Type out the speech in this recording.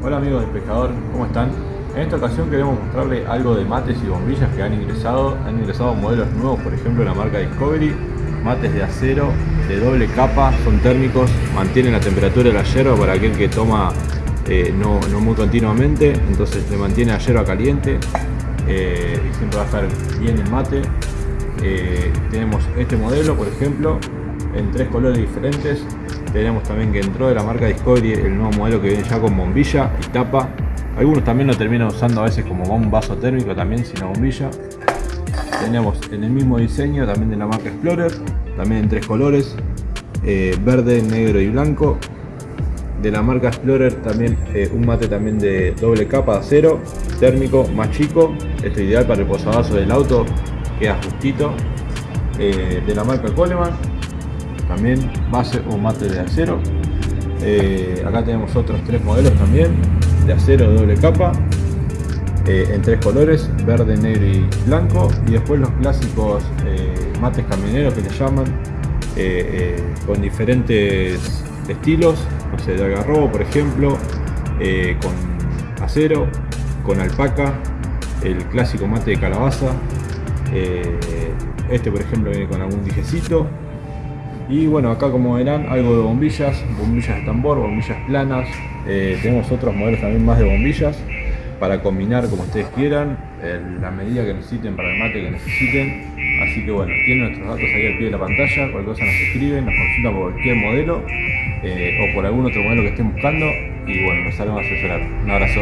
Hola amigos del pescador, ¿cómo están? En esta ocasión queremos mostrarles algo de mates y bombillas que han ingresado. Han ingresado modelos nuevos, por ejemplo la marca Discovery, mates de acero, de doble capa, son térmicos, mantienen la temperatura de la yerba para aquel que toma eh, no, no, muy continuamente, entonces le mantiene la yerba caliente eh, y siempre va a estar bien el mate. Eh, tenemos este modelo, por ejemplo, en tres colores diferentes, tenemos también que entró de la marca Discovery el nuevo modelo que viene ya con bombilla y tapa. Algunos también lo terminan usando a veces como un vaso térmico también sin la bombilla. Tenemos en el mismo diseño también de la marca Explorer, también en tres colores, eh, verde, negro y blanco. De la marca Explorer también eh, un mate también de doble capa de acero, térmico, más chico. Esto es ideal para el posavasos del auto, queda justito. Eh, de la marca Coleman también base o mate de acero. Eh, acá tenemos otros tres modelos también de acero doble capa eh, en tres colores verde negro y blanco y después los clásicos eh, mates camioneros que le llaman con diferentes estilos no sé, de agarrobo por ejemplo con acero con alpaca el clásico mate de calabaza este por ejemplo viene con algún dijecito y bueno, acá como verán, algo de bombillas, bombillas de tambor, bombillas planas. Eh, tenemos otros modelos también más de bombillas para combinar como ustedes quieran, la medida que necesiten para el mate que necesiten. Así que bueno, tienen nuestros datos ahí al pie de la pantalla, cualquier cosa nos escriben, nos consultan por cualquier modelo eh, o por algún otro modelo que estén buscando y bueno, nos haremos asesorar. Un abrazo.